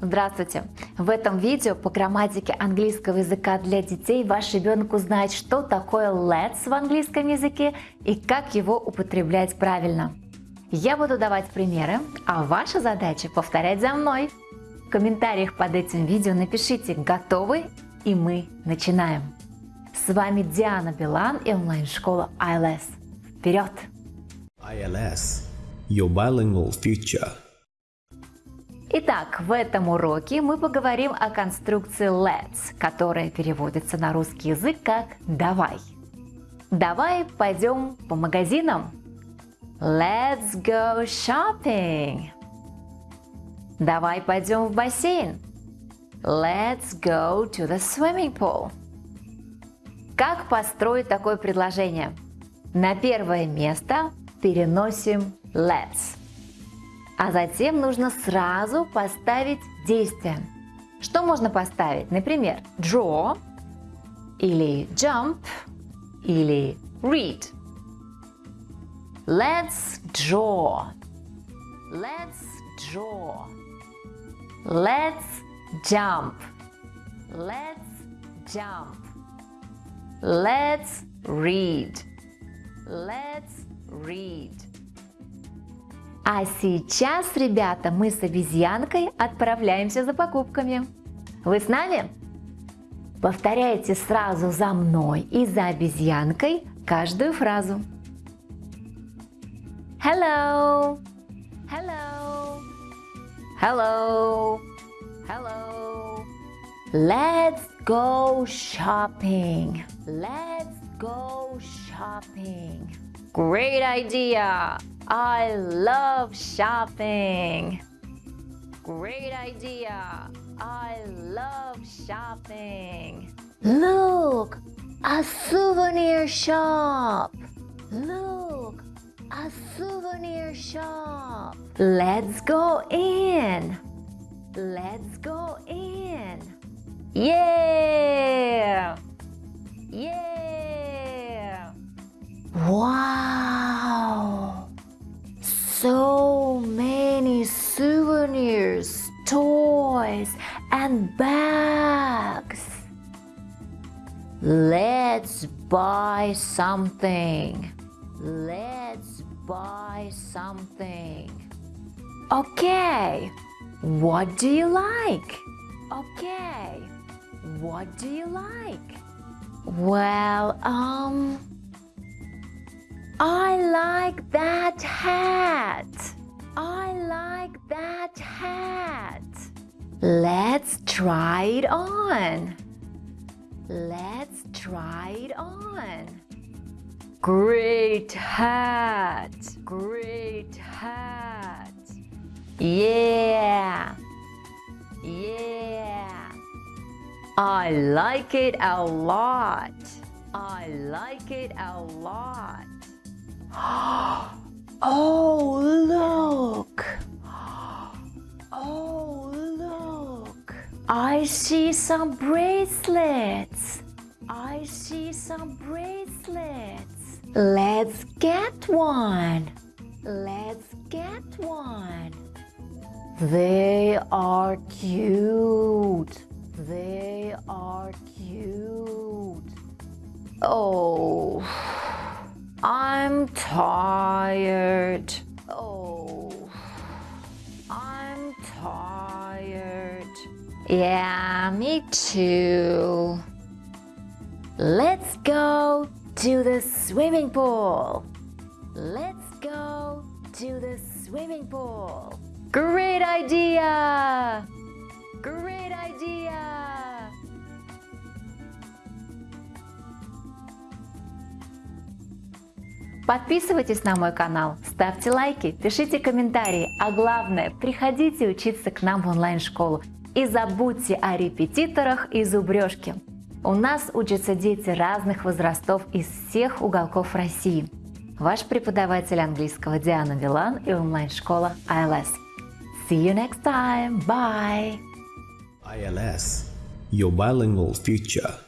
Здравствуйте! В этом видео по грамматике английского языка для детей ваш ребенок узнает, что такое let's в английском языке и как его употреблять правильно. Я буду давать примеры, а ваша задача повторять за мной. В комментариях под этим видео напишите «Готовы?» и мы начинаем. С вами Диана Билан и онлайн-школа ILS. Вперед! ILS – Your Bilingual Future Итак, в этом уроке мы поговорим о конструкции let's, которая переводится на русский язык как «давай». Давай пойдем по магазинам. Let's go shopping. Давай пойдем в бассейн. Let's go to the swimming pool. Как построить такое предложение? На первое место переносим let's а затем нужно сразу поставить действие. Что можно поставить? Например, draw или jump или read. Let's draw. Let's draw. Let's jump. Let's jump. Let's read. Let's read. А сейчас, ребята, мы с обезьянкой отправляемся за покупками. Вы с нами? Повторяйте сразу за мной и за обезьянкой каждую фразу. Hello. Hello. Hello. Hello. Let's go shopping. Let's go shopping. Great idea. I love shopping. Great idea. I love shopping. Look, a souvenir shop. Look, a souvenir shop. Let's go in. Let's go in. Yeah. Yeah. Bags. Let's buy something. Let's buy something. Okay, what do you like? Okay, what do you like? Well, um, I like that hat. I like that hat. Let's try it on. Let's try it on. Great hat. Great hat. Yeah. Yeah. I like it a lot. I like it a lot. Oh, look! I see some bracelets! I see some bracelets! Let's get one! Let's get one! They are cute! They are cute! Oh... I'm tired. Yeah, me too. Let's go to the swimming pool. Let's go to the swimming pool. Great idea! Great idea! Подписывайтесь на мой канал, ставьте лайки, пишите комментарии, а главное, приходите учиться к нам в онлайн-школу. И забудьте о репетиторах и зубрежке. У нас учатся дети разных возрастов из всех уголков России. Ваш преподаватель английского Диана Вилан и онлайн-школа ILS. See you next time. Bye. ILS. Your bilingual future.